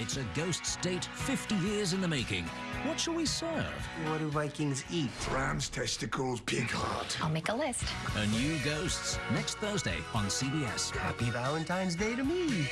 It's a ghost state, 50 years in the making. What shall we serve? What do Vikings eat? Ram's testicles, pig heart. I'll make a list. A new Ghosts next Thursday on CBS. Happy Valentine's Day to me.